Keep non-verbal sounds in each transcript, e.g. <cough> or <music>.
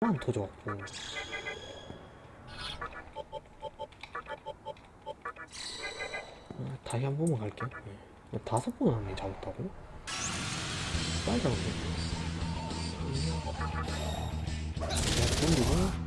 안 터져갖고 어, 다시 한 번만 갈게요 네. 다섯 번 안에 잡았다고? 빨리 잡았네 자, 돌리고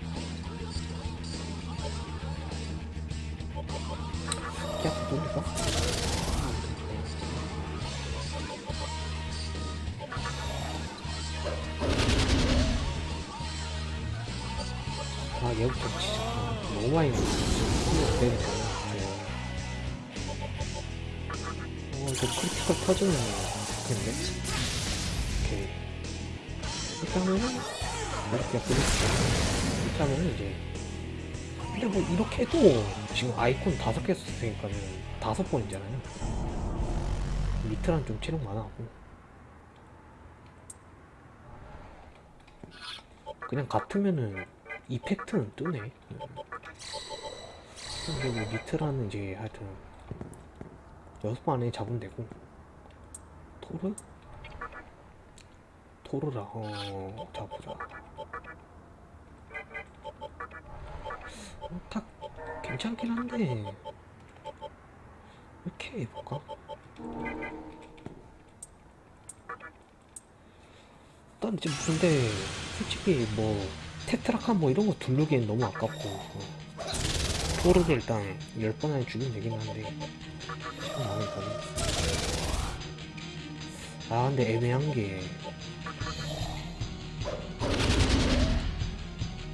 좋겠는데 오케이. 이렇게 하면은 이렇게 이렇게 하면은 이제 근데 뭐 이렇게 해도 지금 아이콘 다섯 개 썼으니까는 다섯 번이잖아요. 밑에랑 좀 체력 많아하고. 그냥 같으면은 이펙트는 뜨네. 근데 뭐 니트라는 이제 하여튼 여섯 번 안에 잡으면 되고 토르? 토르라 어 잡보자. 어, 딱 괜찮긴 한데 이렇게 해볼까? 일단 이제 근데 솔직히 뭐 테트라칸 뭐 이런 거 두르기엔 너무 아깝고 어. 토르를 일단 10번 안에 죽이면 되긴 한데 참 마음이 가네 아 근데 애매한 게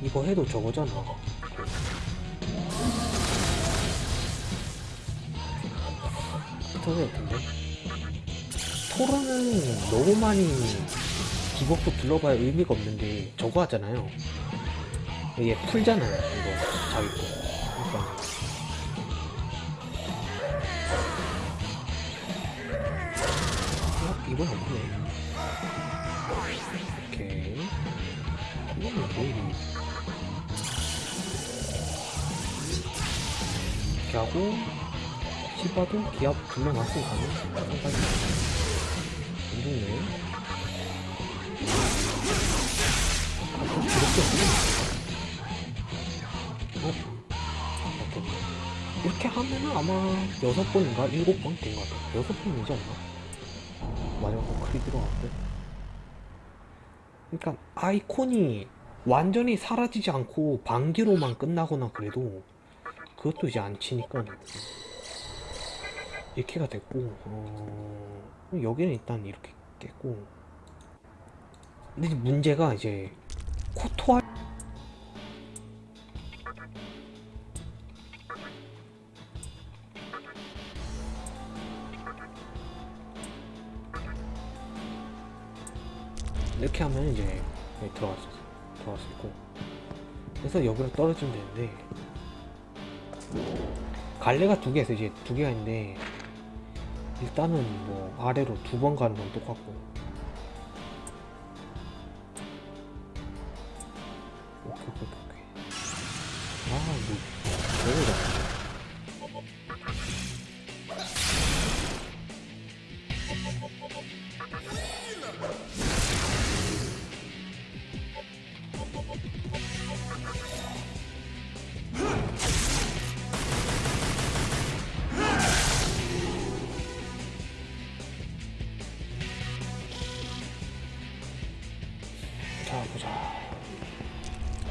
이거 해도 저거잖아. 토르 같은데? 토르는 너무 많이 디버프 둘러봐야 의미가 없는데 저거 하잖아요. 이게 풀잖아요 이거. 자기 거 이건 없네 오케이 왜 이리 이렇게 하고 시바도 기압 불러놨으니까는 상관이 안 좋네 아, 좀 이렇게 어? 오케이. 이렇게 하면은 아마 여섯 번인가 일곱 번된 것 같아. 여섯 번이지 않나? 거 크리 들어갔고. 그러니까 아이콘이 완전히 사라지지 않고 반기로만 끝나거나 그래도 그것도 이제 안 치니까 이렇게가 됐고 어... 여기는 일단 이렇게 깼고 근데 문제가 이제 코토아 이렇게 하면 이제 여기 들어갈 수 있어 들어갈 수 있고. 그래서 여기로 떨어지면 되는데 갈래가 두 개에서 이제 두 개가 있는데 일단은 뭐 아래로 두 번 가는 건 똑같고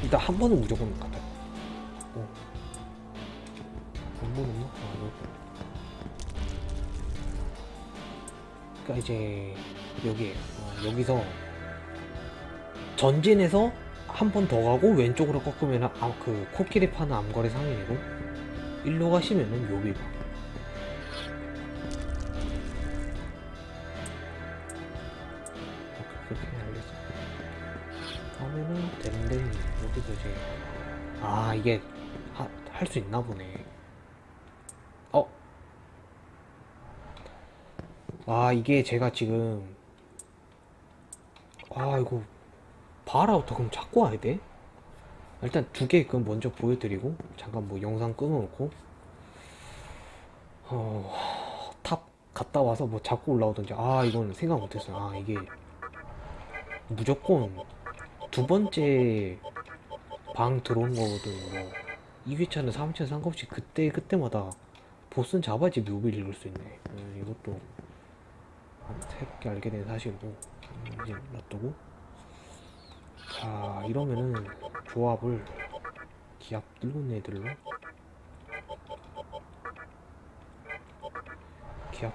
일단 한 번은 무조건 같아 어. 한번 없나? 아, 여기. 그니까 이제 여기 어, 여기서 전진해서 한 번 더 가고 왼쪽으로 꺾으면 아, 그 코끼리 파는 암거리 상인이고 일로 가시면은 요비 방 이게 할 수 있나 보네 어? 아 이게 제가 지금 아 이거 바라부터 그럼 잡고 와야 돼? 일단 두 개 그럼 먼저 보여드리고 잠깐 뭐 영상 끊어놓고 어... 탑 갔다 와서 뭐 잡고 올라오든지 아 이건 생각 못했어요 아 이게 무조건 두 번째 방 들어온 거거든. 뭐 2회차는 3회차 상관없이 그때 그때마다 보스는 잡아야지 묘비를 읽을 수 있네. 음, 이것도 한 새롭게 알게 된 사실이고 음, 이제 놔두고. 자 이러면은 조합을 기압 늙은 애들로. 기압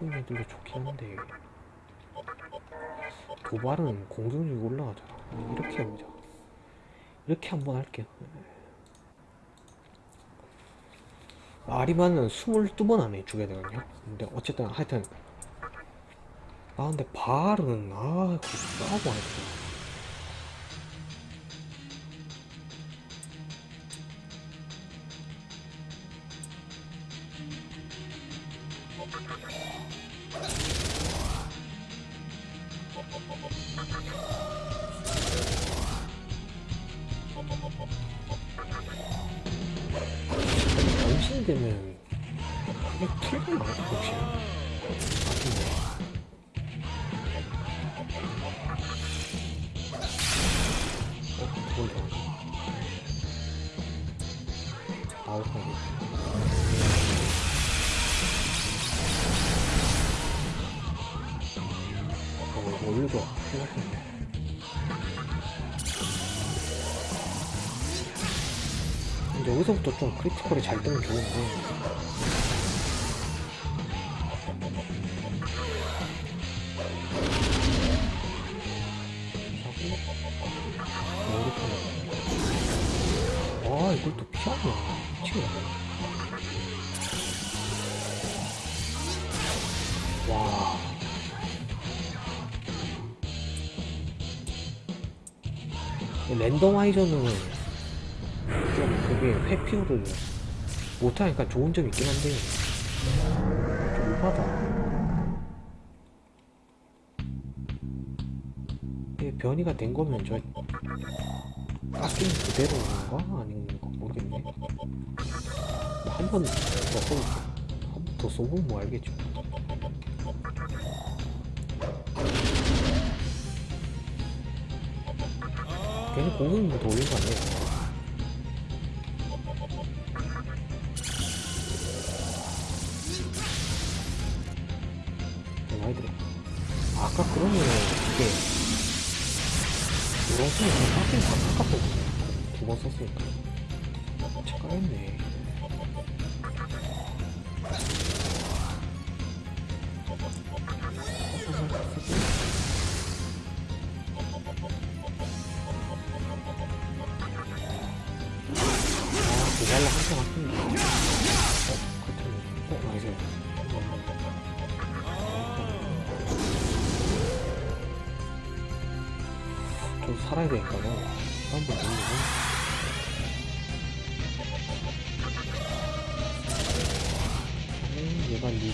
늙은 애들로 좋긴 한데. 도발은 공격력이 올라가잖아. 이렇게 해보자 이렇게 한번 할게요. 아리만은 22번 안에 죽여야 되거든요. 근데 어쨌든 하여튼 아 근데 발은 아안 했어 변신이 되면 그게 틀리나 혹시? 아픈데. 어, 그걸 더. 나올 거네. 어, 이거 올려줘. 생각했네. 여기서부터 좀 크리티컬이 잘 뜨면 좋은데 아 이걸 또 피하냐? 미치겠네. 와. 랜더마이저는 좀 그게 회피율을 못하니까 좋은 점이 있긴 한데. 좀 오바다. 이게 변이가 된 거면 저 깎인 그대로인가? 아닌가 모르겠네. 한 번 더 써볼게 한번더 써보면 뭐 알겠죠. 괜히 공격력 더 올린 거 아니에요? 많이 들어. 아까 그러면 이게 이런 손이 좀 깎인 다 깎았거든요. 두번 썼으니까. 착각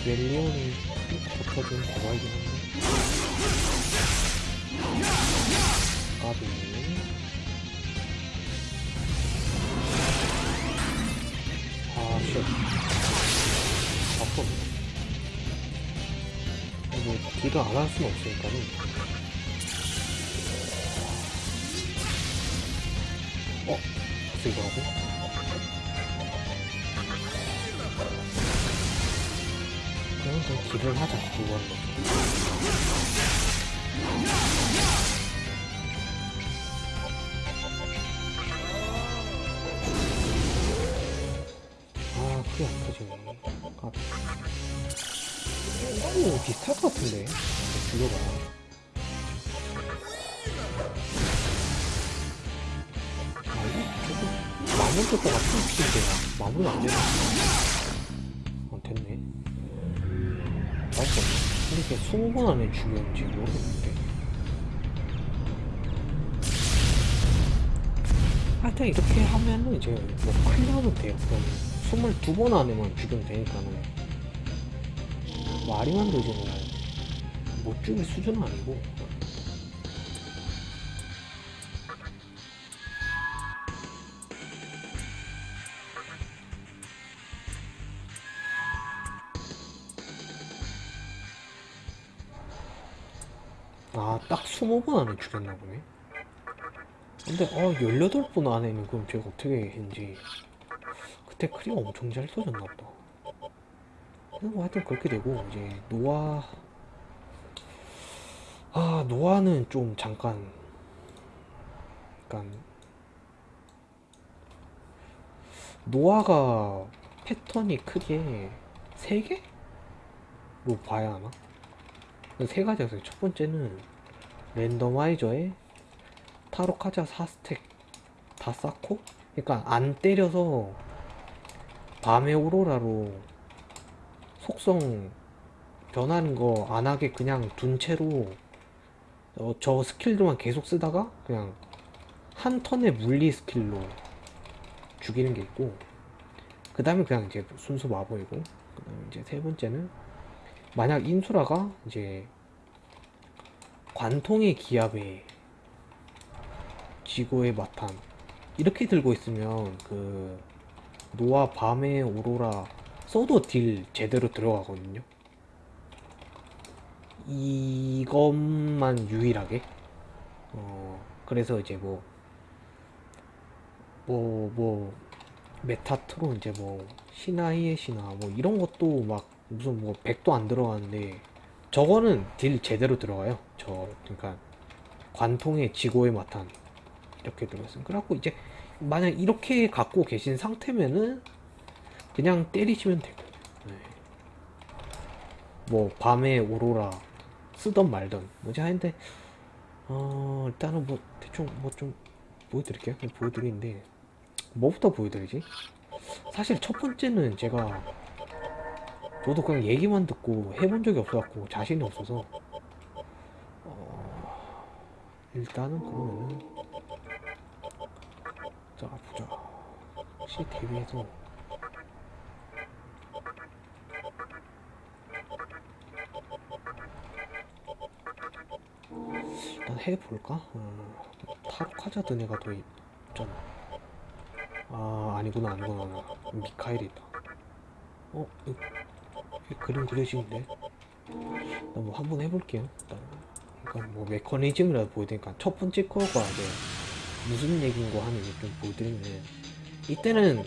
리벨리온이 붙어준 대박이긴 한데. 까비. 아, 쉣. 아프 뭐, 딜을 안 할 수는 없으니까는. 이거 하는 거. 아, 그게 아프지네. 까비. 오, 비슷할 것 같은데. 아, 조금 마무리 것 같은 느낌인데 마무리가 안 되네. 이게 20번 안에 죽였는지 모르겠는데. 하여튼 이렇게 하면은 이제 뭐 클리어하면 돼요. 그럼 22번 안에만 죽이면 되니까는. 뭐 아리만도 이제 뭐못 죽일 수준은 아니고. 아, 딱 20번 안에 죽였나 보네. 근데 어 18번 안에는 그럼 제가 어떻게 했는지 그때 크리가 엄청 잘 써졌나 보다 뭐 하여튼 그렇게 되고 이제 노아 아 노아는 좀 잠깐 약간 노아가 패턴이 크게 세 개로 봐야 하나? 세 가지였어요. 첫 번째는 randomizer에 타루카자 4 stack 다 쌓고 그러니까 안 때려서 밤의 오로라로 속성 변하는 거 안 하게 그냥 둔 채로 어, 저 skill들만 계속 쓰다가 그냥 한 턴의 물리 skill로 죽이는 게 있고 그 다음에 그냥 이제 순수 마법이고 그 다음에 이제 세 번째는 만약 인수라가 이제 관통의 기압에 지구의 마탄 이렇게 들고 있으면 그 노아 밤의 오로라 써도 딜 제대로 들어가거든요. 이것만 유일하게. 어 그래서 이제 뭐 뭐, 뭐, 메타트론, 이제 뭐, 시나이의 신화, 뭐, 이런 것도 막, 무슨 뭐, 100도 안 들어가는데, 저거는 deal 제대로 들어가요. 저, 그러니까, 관통의 지고의 마탄. 이렇게 들어있어요. 그래갖고 이제, 만약 이렇게 갖고 계신 상태면은, 그냥 때리시면 되고, 네. 뭐, 밤의 오로라, 쓰던 말던, 뭐지 하는데, 어, 일단은 뭐, 대충 뭐 좀, 보여드릴게요. 보여드리는데 뭐부터 보여드리지? 사실 첫 번째는 제가 저도 그냥 얘기만 듣고 해본 적이 없어갖고 자신이 없어서. 어... 일단은 그러면은 자 보자. 혹시 대비해서. 일단 해볼까? 어... 타로 카자드 내가 더 있잖아. 아 아니구나 아니구나. 미카엘이 있다. 어? 이, 이 그림 그려지는데. 나뭐 한번 해볼게요. 일단 그러니까 뭐 메커니즘이라도 보여드리니까 첫 번째 거가 이제 무슨 얘기인 거 하는 게좀 보여드리면 이때는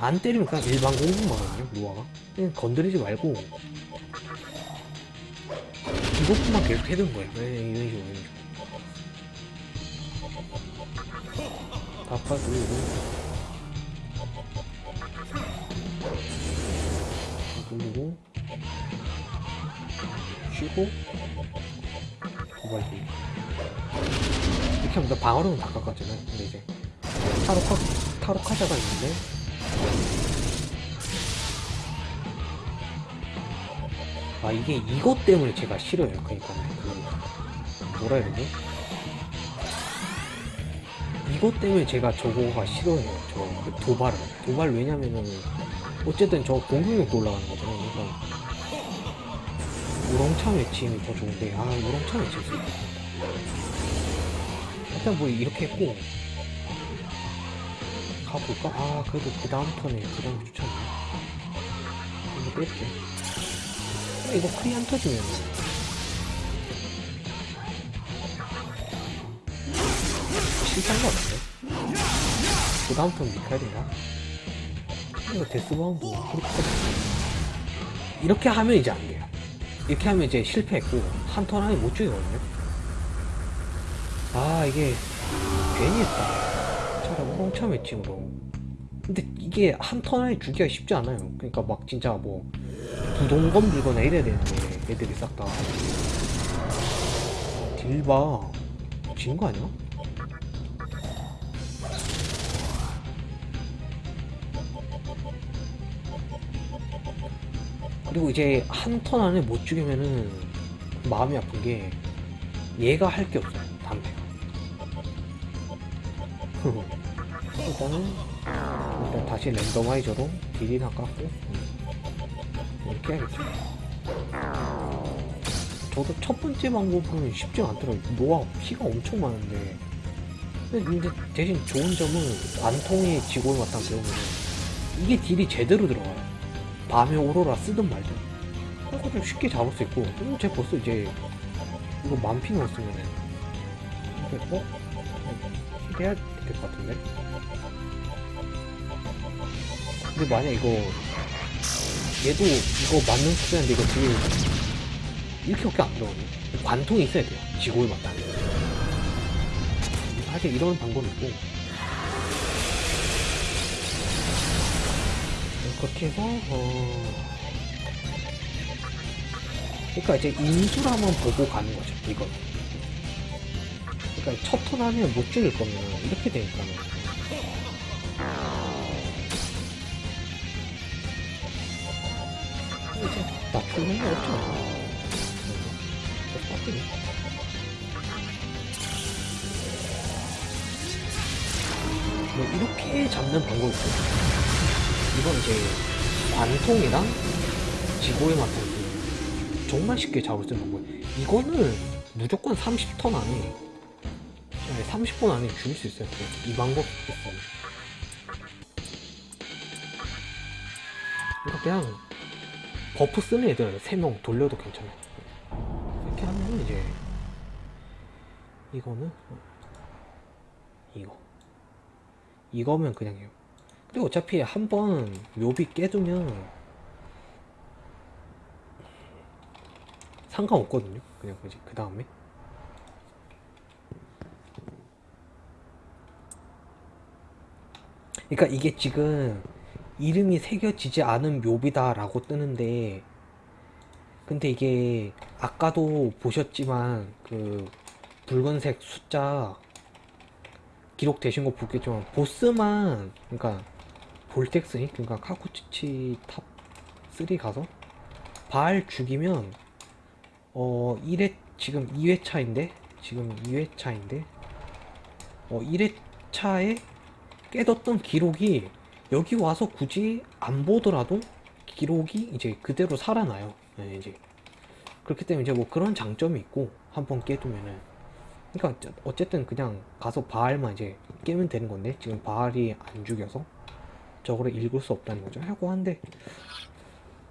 안 때리면 그냥 일반 공격만 하거든요 노아가. 그냥 건드리지 말고 이것만 계속 해두는 거예요. 네, 이런 식으로 이런 식으로. 바꿔주고 돌리고 쉬고 도발기 이렇게 하면 나 방어력은 다 깎았잖아요 근데 이제 타로 카 타로 카자가 있는데 아 이게 이것 때문에 제가 싫어요 그러니까 그 뭐라 해야 되지 이것 때문에 제가 저거가 싫어해요. 저 그 도발을. 도발 왜냐면은 어쨌든 저 공격력도 올라가는 거잖아요. 그러니까 우렁차 매칭이 더 좋은데 아 우렁차 매칭 쓸 일단 뭐 이렇게 했고 가볼까? 아 그래도 그 다음 턴에 그 다음 추천네 이거 뺄게 이거 크리 안 터지면 실패한 거 같은데? 그 다음 턴 미카엘인가? 이거 데스바운드 그렇게 이렇게 하면 이제 안 돼요. 이렇게 하면 이제 실패했고 한 턴 안에 못 죽이거든요. 아 이게 괜히 했다. 차라리 우렁차 매칭으로. 근데 이게 한 턴 안에 죽기가 쉽지 않아요. 그러니까 막 진짜 뭐 부동검 들거나 이래야 되는데 애들이 싹 다. 딜봐. 진 거 아니야? 그리고 이제 한 턴 안에 못 죽이면은 마음이 아픈 게 얘가 할 게 없어요 담배가. <laughs> 일단은 일단 다시 랜더마이저로 딜이나 깎고 이렇게 해야겠죠. 저도 첫 번째 방법은 쉽지 않더라고요. 노아 피가 엄청 많은데. 근데 대신 좋은 점은 안통에 지골 맞다 배우면 이게 딜이 제대로 들어가요 밤에 오로라 쓰든 말든 그거 좀 쉽게 잡을 수 있고 어, 쟤 벌써 이제 이거 만피 넣었으면은 어? 해야 될 것 같은데? 근데 만약 이거 얘도 이거 맞는 속도인데 이거 지금 이렇게밖에 안 들어오네. 관통이 있어야 돼요. 지고에 맞다 사실 이런 방법이 있고 그렇게 해서 어... 그러니까 이제 인수라만 보고 가는 거죠 이건 그러니까 첫 턴 하면 못 죽일 거면 이렇게 되니까는 이제 맞추는 게 없잖아 빡치네. 뭐 이렇게 잡는 방법이 있고 이건 이제 관통이랑 지고의 마탄 정말 쉽게 잡을 수 있는 방법 이거는 무조건 30턴 안에 30분 안에 죽일 수 있어요. 이 방법 있어요 그러니까 그냥 buff 쓰는 애들 3명 돌려도 괜찮아요. 이렇게 하면 이제 이거는 이거. 이거면 그냥 해요 근데 어차피 한 번 묘비 깨두면 상관없거든요. 그냥 그지 그 다음에. 그러니까 이게 지금 이름이 새겨지지 않은 묘비다 라고 뜨는데 근데 이게 아까도 보셨지만 그 붉은색 숫자 기록되신 거 보겠지만 보스만 그러니까 볼텍스니? 그러니까 카구츠치 탑 3 가서 바알 죽이면 어 1회 지금 2회차인데? 지금 2회차인데? 어 1회차에 깨졌던 기록이 여기 와서 굳이 안 보더라도 기록이 이제 그대로 살아나요. 네, 이제. 그렇기 때문에 이제 뭐 그런 장점이 있고 한 번 깨두면은. 그러니까 어쨌든 그냥 가서 바알만 이제 깨면 되는 건데 지금 바알이 안 죽여서 저거를 읽을 수 없다는 거죠. 하고 한데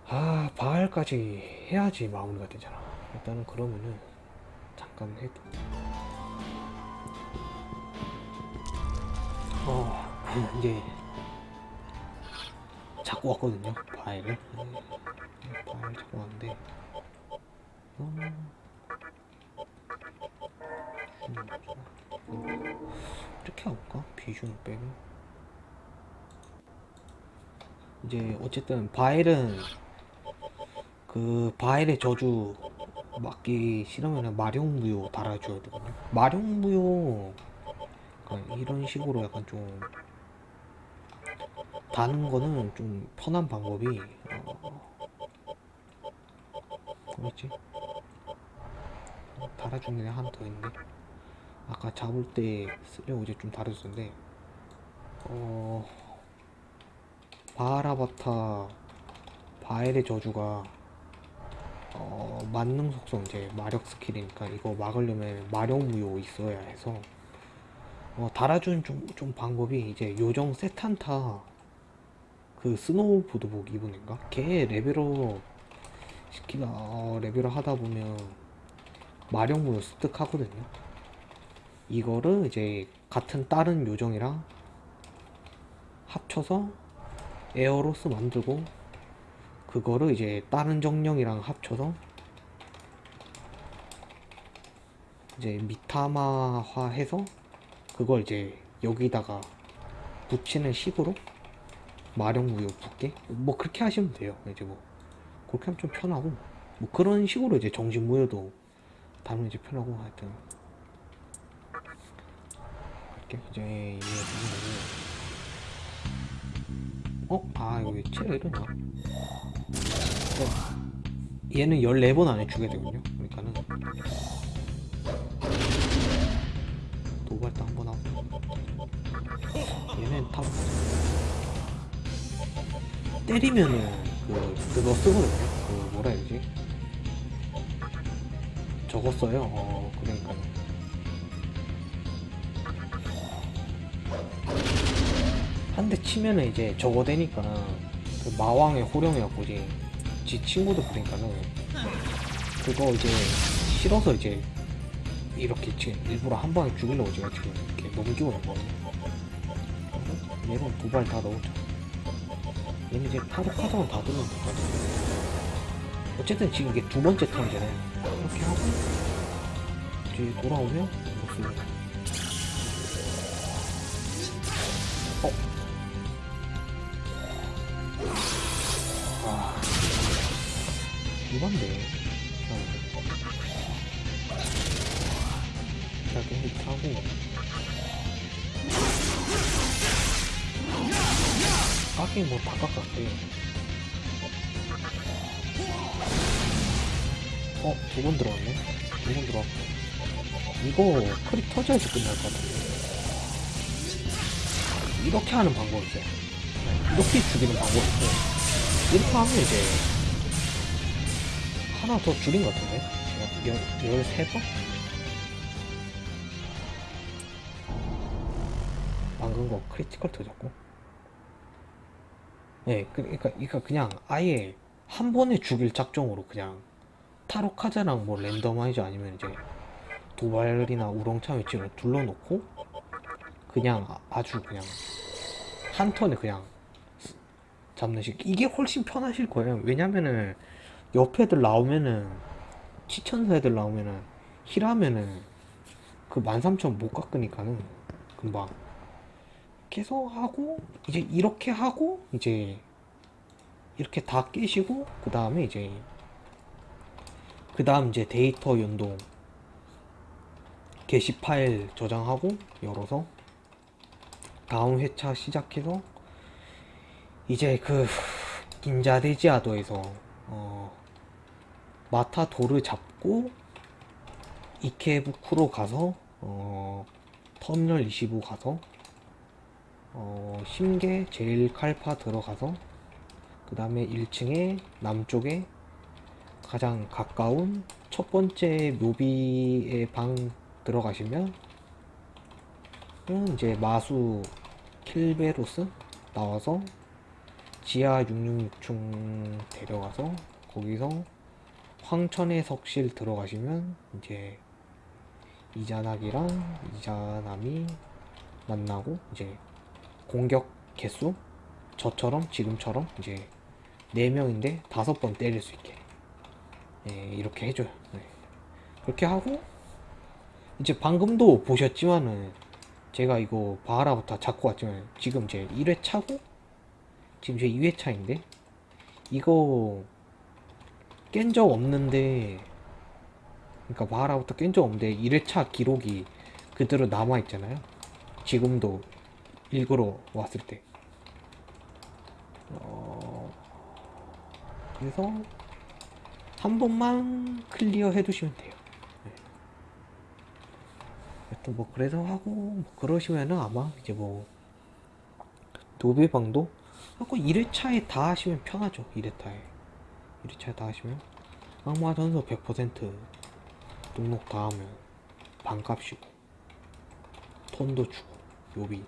아 바알까지 해야지 마무리가 되잖아. 일단은 그러면은 잠깐 해도 어 <laughs> 이제 잡고 왔거든요 바위를 바위를 잡고 왔는데 음, 이렇게 해볼까? 비주는 빼고 이제 어쨌든 바일은 그 바일의 저주 맞기 싫으면 마룡무효 달아줘야 되거든요 그러니까 이런 식으로 약간 좀 다는 거는 좀 편한 방법이 어, 뭐였지? 달아주는 애 하나 더 있는데? 아까 잡을 때 쓰려고 이제 좀 달아줬는데 어 바하라바타 바엘의 저주가. 어 만능 속성 이제 마력 스킬이니까 이거 막으려면 마력 무효 있어야 해서. 어, 달아준 좀, 좀 방법이 이제 요정 세탄타 그 스노우보드복 애인가? 걔 레벨업 시키다 어, 레벨업 하다 보면 마력 무효 습득하거든요. 이거를 이제 같은 다른 요정이랑 합쳐서 에어로스 만들고 그거를 이제 다른 정령이랑 합쳐서 이제 미타마화 해서 그걸 이제 여기다가 붙이는 식으로 마력무효 붙게 뭐 그렇게 하시면 돼요. 이제 뭐 그렇게 하면 좀 편하고 뭐 그런 식으로 이제 정신무효도 다루면 이제 편하고 하여튼 이렇게 이제 얘 어? 아 여기 체가 이러냐 어, 얘는 14번 안에 죽게 되거든요. 그러니까는. 도발도 한번 하고. 얘는 탑. 때리면은 그 그거 쓰거든요. 그 뭐라 해야 되지? 써요. 어 그러니까 한 대 치면은 이제 저거 되니까 그 마왕의 호령이었고 이제 지 친구들 보니까는 그거 이제 싫어서 이제 이렇게 지금 일부러 한 방에 죽이려고 제가 지금 이렇게 넘기고 있거든요. 얘는 두발 다 넣었죠. 얘는 이제 타로 카드만 다 들면 될것 어쨌든 지금 이게 두 번째 턴이잖아요. 이렇게 하고 이제 돌아오면 없습니다. 이렇게 히트하고 까기 뭐다 깎았대 어? 두 번 들어왔네? 두 번 들어왔고 이거 크립 터져야지 끝날 것 같은데 이렇게 하는 방법이 있어요 이렇게 죽이는 방법이 있고 이렇게 하면 이제 하나 더 줄인 것 같은데? 열, 13번? 방금 거 critical 터졌고. 예, 그러니까, 그러니까 그냥 아예 한 번에 죽일 작정으로 그냥 타루카자랑 뭐 란다마이저 아니면 이제 도발이나 우렁찬 외침을 둘러놓고 그냥 아- 아주 그냥 한 턴에 그냥 잡는 식. 이게 훨씬 편하실 거예요. 왜냐면은 옆 애들 나오면은 치천사 애들 나오면은 힐하면은 그 13,000 못 깎으니까는 금방 계속 하고 이제 이렇게 하고 이제 이렇게 다 깨시고 그 다음에 이제 그 다음 이제 데이터 연동 게시 파일 저장하고 열어서 다음 회차 시작해서 이제 그 인자데지아도에서 어 마타도를 잡고 이케부쿠로 가서 어 터미널 25 가서 어 심계 제일 칼파 들어가서 그 다음에 1층에 남쪽에 가장 가까운 첫 번째 묘비의 방 들어가시면 은 이제 마수 킬베로스 나와서 지하 666층 데려가서 거기서 황천의 석실 들어가시면 이제 이자낙이랑 이자남이 만나고 이제 공격 개수? 저처럼 지금처럼? 이제 4명인데 5번 때릴 수 있게. 예, 이렇게 해줘요. 네. 그렇게 하고 이제 방금도 보셨지만은 제가 이거 바하라부터 잡고 왔지만 지금 제 1회 차고 지금 제 2회 차인데 이거 깬 적 없는데 그러니까 바하라부터 깬 적 없는데 1회 차 기록이 그대로 남아있잖아요. 지금도 읽으러 왔을 때. 어... 그래서 한 번만 클리어 해두시면 돼요. 네. 또뭐 그래서 하고 뭐 그러시면은 아마 이제 뭐 노베방도 하고 1회차에 다 하시면 편하죠 1회차에. 1회차에 다 하시면. 악마 전서 100% 등록 다 하면 반값이고 톤도 주고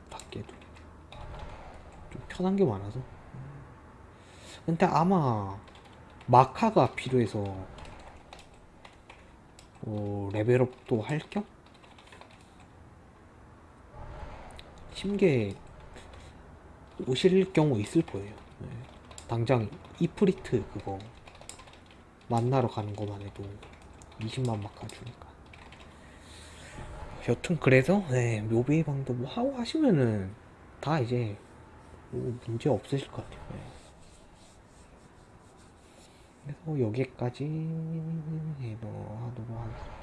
다 깨도 좀 편한 게 많아서. 근데 아마 마카가 필요해서 어, 레벨업도 할 겸? 심계 오실 경우 있을 거예요. 네. 당장 이프리트 그거 만나러 가는 것만 해도 20만 마카 주니까 여튼 그래서 네, 묘비의 방도 뭐 하고 하시면은 다 이제 뭐 문제 없으실 것 같아요 네. 그래서 여기까지 해도 하도록 하겠습니다